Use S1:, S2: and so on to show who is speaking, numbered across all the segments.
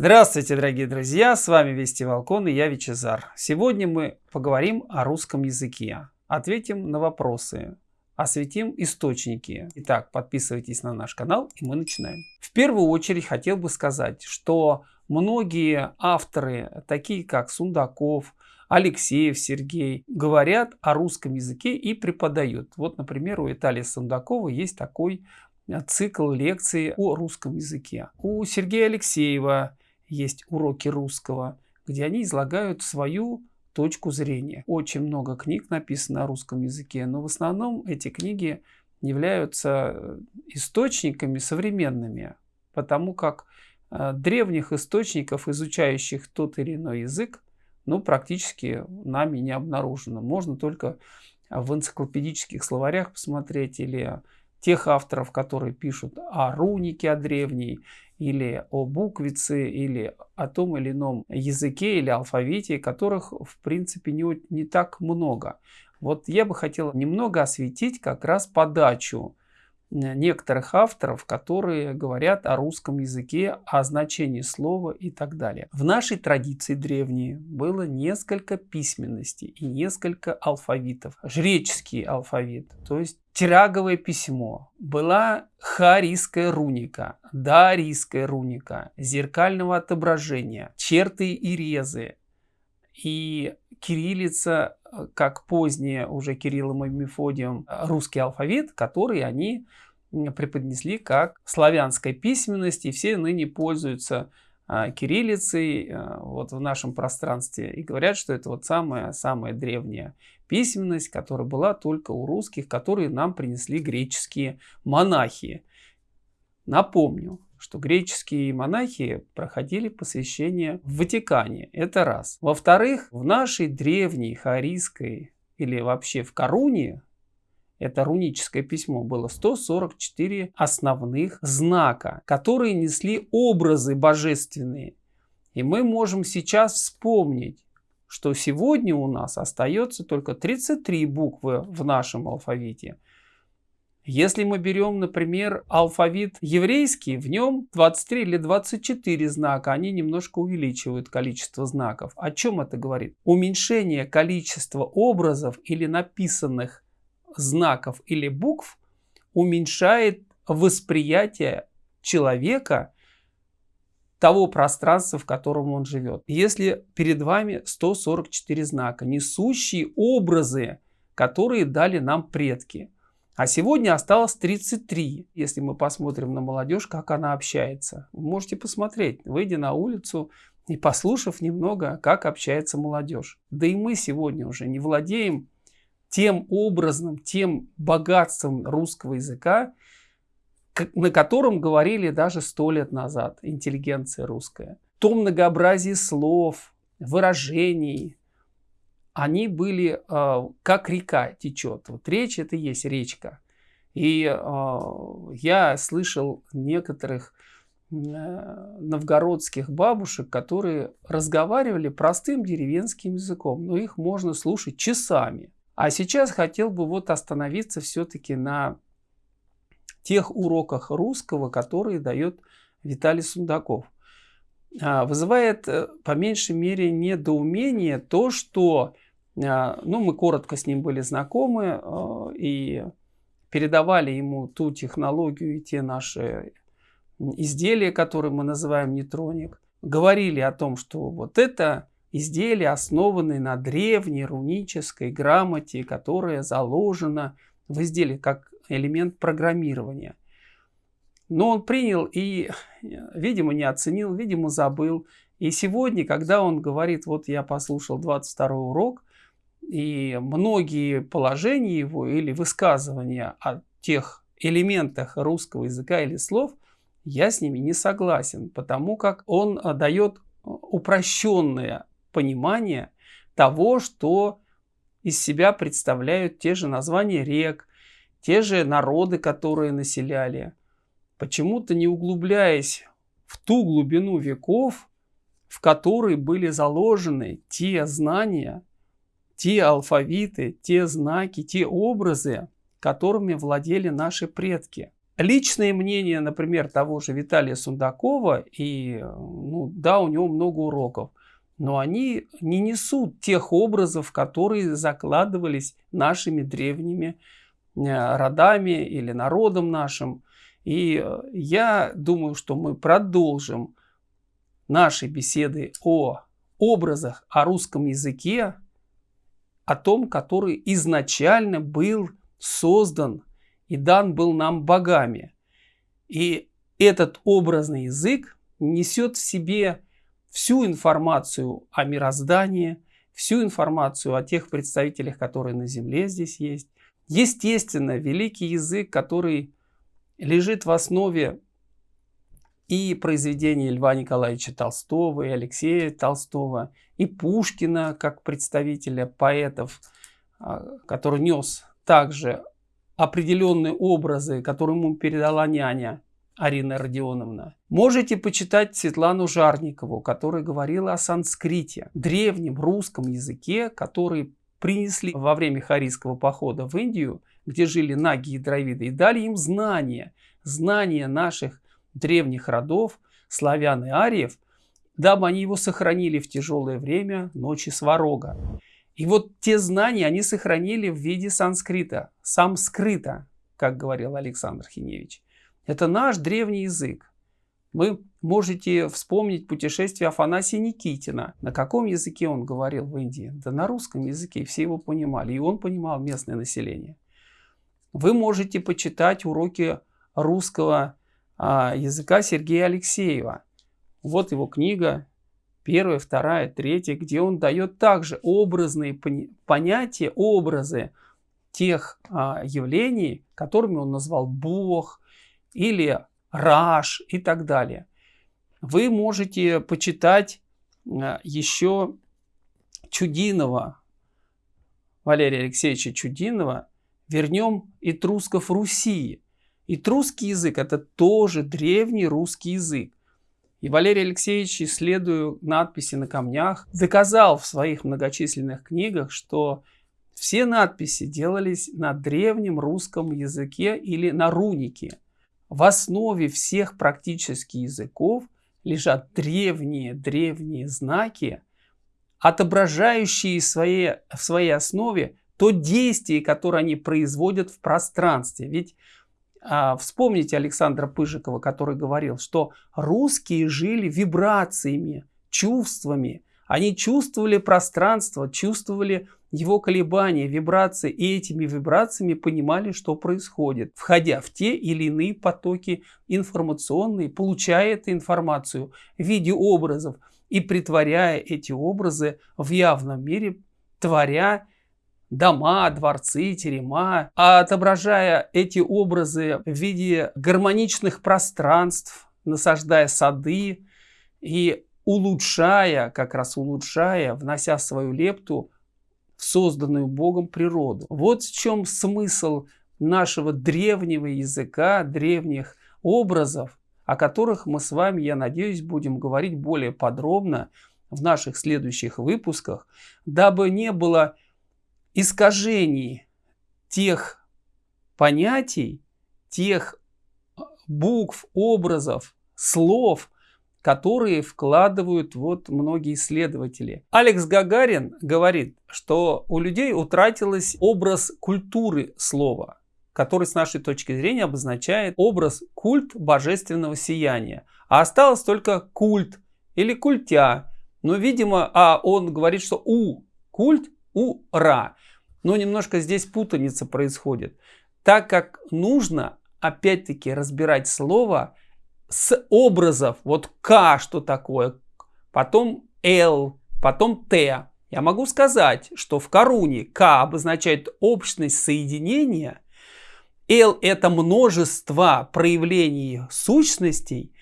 S1: Здравствуйте, дорогие друзья! С вами Вести Волкон и я Вичезар. Сегодня мы поговорим о русском языке, ответим на вопросы, осветим источники. Итак, подписывайтесь на наш канал и мы начинаем. В первую очередь хотел бы сказать, что многие авторы, такие как Сундаков, Алексеев Сергей, говорят о русском языке и преподают. Вот, например, у Виталия Сундакова есть такой цикл лекций о русском языке. У Сергея Алексеева есть уроки русского, где они излагают свою точку зрения. Очень много книг написано на русском языке, но в основном эти книги являются э, источниками современными, потому как э, древних источников, изучающих тот или иной язык, ну, практически нами не обнаружено. Можно только в энциклопедических словарях посмотреть или тех авторов, которые пишут о рунике, о древней, или о буквице, или о том или ином языке или алфавите, которых в принципе не, не так много. Вот я бы хотел немного осветить как раз подачу некоторых авторов, которые говорят о русском языке, о значении слова и так далее. В нашей традиции древней было несколько письменностей и несколько алфавитов. Жреческий алфавит, то есть тираговое письмо, была харийская руника, дарийская руника, зеркального отображения, черты и резы, и кириллица, как позднее уже Кириллом и Мефодием, русский алфавит, который они преподнесли как славянская письменность, и все ныне пользуются а, кириллицей вот в нашем пространстве и говорят, что это вот самая-самая древняя письменность, которая была только у русских, которые нам принесли греческие монахи. Напомню, что греческие монахи проходили посвящение в Ватикане. Это раз. Во-вторых, в нашей древней харийской или вообще в Коруне это руническое письмо, было 144 основных знака, которые несли образы божественные. И мы можем сейчас вспомнить, что сегодня у нас остается только 33 буквы в нашем алфавите. Если мы берем, например, алфавит еврейский, в нем 23 или 24 знака, они немножко увеличивают количество знаков. О чем это говорит? Уменьшение количества образов или написанных знаков или букв уменьшает восприятие человека того пространства, в котором он живет. Если перед вами 144 знака, несущие образы, которые дали нам предки, а сегодня осталось 33. Если мы посмотрим на молодежь, как она общается. Вы можете посмотреть, выйдя на улицу и послушав немного, как общается молодежь. Да и мы сегодня уже не владеем тем образом, тем богатством русского языка, на котором говорили даже сто лет назад интеллигенция русская. То многообразие слов, выражений, они были э, как река течет. Вот речь это и есть речка. И э, я слышал некоторых э, новгородских бабушек, которые разговаривали простым деревенским языком, но их можно слушать часами. А сейчас хотел бы вот остановиться все-таки на тех уроках русского, которые дает Виталий Сундаков. А, вызывает э, по меньшей мере недоумение то, что ну, мы коротко с ним были знакомы а, и передавали ему ту технологию и те наши изделия, которые мы называем нейтроник. Говорили о том, что вот это изделия, основанные на древней рунической грамоте, которая заложена в изделии как элемент программирования. Но он принял и, видимо, не оценил, видимо, забыл. И сегодня, когда он говорит, вот я послушал 22 урок, и многие положения его или высказывания о тех элементах русского языка или слов, я с ними не согласен, потому как он дает упрощенное понимание того, что из себя представляют те же названия рек, те же народы, которые населяли. Почему-то не углубляясь в ту глубину веков, в которой были заложены те знания, те алфавиты, те знаки, те образы, которыми владели наши предки. личное мнение, например, того же Виталия Сундакова, и ну, да, у него много уроков, но они не несут тех образов, которые закладывались нашими древними э, родами или народом нашим. И э, я думаю, что мы продолжим наши беседы о образах, о русском языке, о том, который изначально был создан и дан был нам богами. И этот образный язык несет в себе всю информацию о мироздании, всю информацию о тех представителях, которые на Земле здесь есть. Естественно, великий язык, который лежит в основе и произведений Льва Николаевича Толстого, и Алексея Толстого, и Пушкина, как представителя поэтов, а, который нес также определенные образы, которые ему передала няня Арина Родионовна. Можете почитать Светлану Жарникову, которая говорила о санскрите, древнем русском языке, который принесли во время Харийского похода в Индию, где жили наги и дровиды, и дали им знания, знания наших древних родов, славян и ариев, дабы они его сохранили в тяжелое время ночи сварога. И вот те знания они сохранили в виде санскрита, самскрита, как говорил Александр Хиневич. Это наш древний язык. Вы можете вспомнить путешествие Афанасия Никитина. На каком языке он говорил в Индии? Да на русском языке, все его понимали. И он понимал местное население. Вы можете почитать уроки русского языка Сергея Алексеева. Вот его книга, первая, вторая, третья, где он дает также образные понятия, образы тех а, явлений, которыми он назвал Бог или Раш и так далее. Вы можете почитать а, еще Чудинова, Валерия Алексеевича Чудинова, «Вернем этрусков Руси», Этрусский язык – это тоже древний русский язык. И Валерий Алексеевич, исследуя надписи на камнях, доказал в своих многочисленных книгах, что все надписи делались на древнем русском языке или на рунике. В основе всех практически языков лежат древние-древние знаки, отображающие в своей, в своей основе то действие, которое они производят в пространстве. Ведь вспомните Александра Пыжикова, который говорил, что русские жили вибрациями, чувствами. Они чувствовали пространство, чувствовали его колебания, вибрации, и этими вибрациями понимали, что происходит, входя в те или иные потоки информационные, получая эту информацию в виде образов и притворяя эти образы в явном мире, творя дома, дворцы, терема, а отображая эти образы в виде гармоничных пространств, насаждая сады и улучшая, как раз улучшая, внося свою лепту в созданную Богом природу. Вот в чем смысл нашего древнего языка, древних образов, о которых мы с вами, я надеюсь, будем говорить более подробно в наших следующих выпусках, дабы не было искажений тех понятий, тех букв, образов, слов, которые вкладывают вот многие исследователи. Алекс Гагарин говорит, что у людей утратилось образ культуры слова, который с нашей точки зрения обозначает образ культ божественного сияния. А осталось только культ или культя. Но, видимо, а он говорит, что у культ ура. Но немножко здесь путаница происходит. Так как нужно, опять-таки, разбирать слово с образов. Вот К что такое, потом Л, потом Т. Я могу сказать, что в коруне К обозначает общность соединения, Л это множество проявлений сущностей,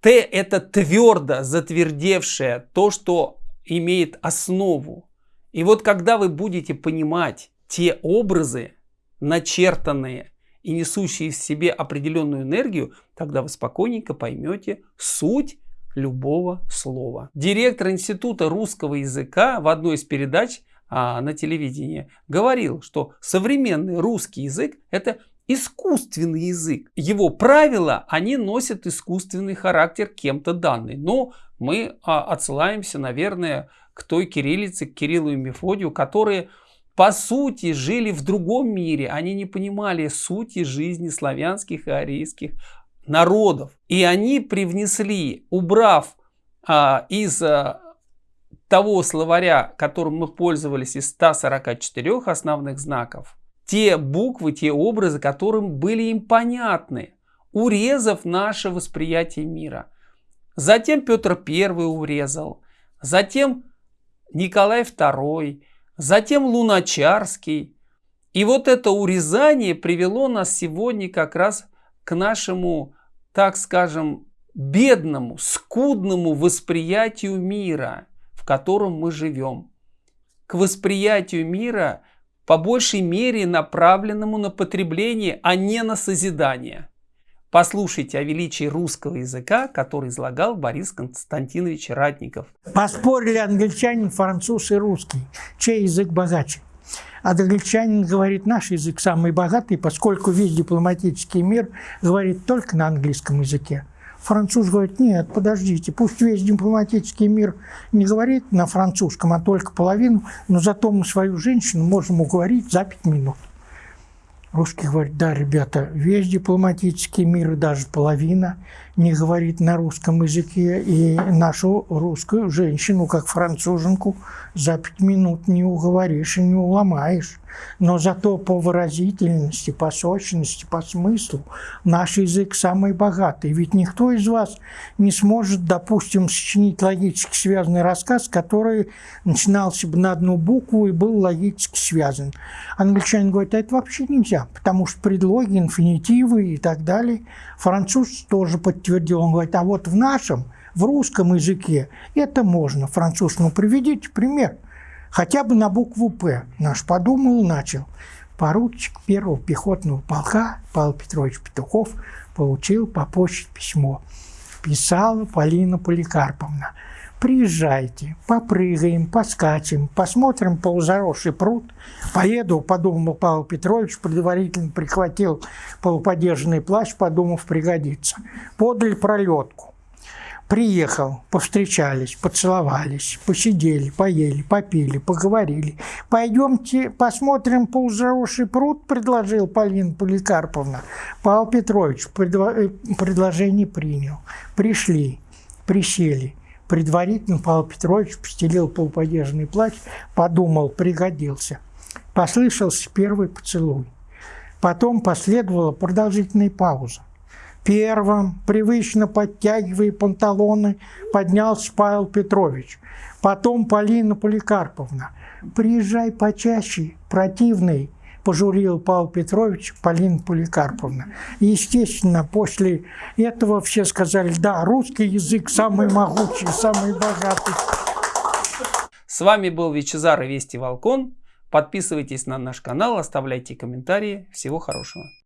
S1: Т это твердо затвердевшее, то, что имеет основу. И вот когда вы будете понимать те образы, начертанные и несущие в себе определенную энергию, тогда вы спокойненько поймете суть любого слова. Директор Института русского языка в одной из передач а, на телевидении говорил, что современный русский язык – это искусственный язык. Его правила, они носят искусственный характер кем-то данный. Но мы а, отсылаемся, наверное, к той кириллице, к Кириллу и Мефодию, которые по сути жили в другом мире. Они не понимали сути жизни славянских и арийских народов. И они привнесли, убрав а, из а, того словаря, которым мы пользовались из 144 основных знаков, те буквы, те образы, которым были им понятны, урезав наше восприятие мира. Затем Петр I урезал, затем Николай II, затем Луначарский. И вот это урезание привело нас сегодня как раз к нашему, так скажем, бедному, скудному восприятию мира, в котором мы живем. К восприятию мира по большей мере направленному на потребление, а не на созидание. Послушайте о величии русского языка, который излагал Борис Константинович Ратников.
S2: Поспорили англичанин, француз и русский. Чей язык богаче? Англичанин говорит, наш язык самый богатый, поскольку весь дипломатический мир говорит только на английском языке. Француз говорит, нет, подождите, пусть весь дипломатический мир не говорит на французском, а только половину, но зато мы свою женщину можем уговорить за пять минут. Русский говорит, да, ребята, весь дипломатический мир, даже половина, не говорит на русском языке, и нашу русскую женщину, как француженку, за пять минут не уговоришь и не уломаешь. Но зато по выразительности, по сочности, по смыслу наш язык самый богатый. Ведь никто из вас не сможет, допустим, сочинить логически связанный рассказ, который начинался бы на одну букву и был логически связан. Англичанин говорит, а это вообще нельзя, потому что предлоги, инфинитивы и так далее. Француз тоже подтвердил, он говорит, а вот в нашем, в русском языке это можно. Француз, ну приведите пример – Хотя бы на букву «П». Наш подумал, начал. Поручик первого пехотного полка Павел Петрович Петухов получил по почте письмо. Писала Полина Поликарповна. Приезжайте, попрыгаем, поскачем, посмотрим полузаросший пруд. Поеду, подумал Павел Петрович, предварительно прихватил полуподержанный плащ, подумав, пригодится. Подали пролетку. Приехал, повстречались, поцеловались, посидели, поели, попили, поговорили. «Пойдемте посмотрим полузаросший пруд», – предложил Полина Поликарповна. Павел Петрович э, предложение принял. Пришли, присели. Предварительно Павел Петрович постелил полуподержанный плащ, подумал, пригодился. Послышался первый поцелуй. Потом последовала продолжительная пауза. Первым, привычно подтягивая панталоны, поднялся Павел Петрович. Потом Полина Поликарповна. «Приезжай почаще, противный», – пожурил Павел Петрович Полина Поликарповна. естественно, после этого все сказали, да, русский язык самый могучий, самый богатый.
S1: С вами был Вичезар и Вести Волкон. Подписывайтесь на наш канал, оставляйте комментарии. Всего хорошего.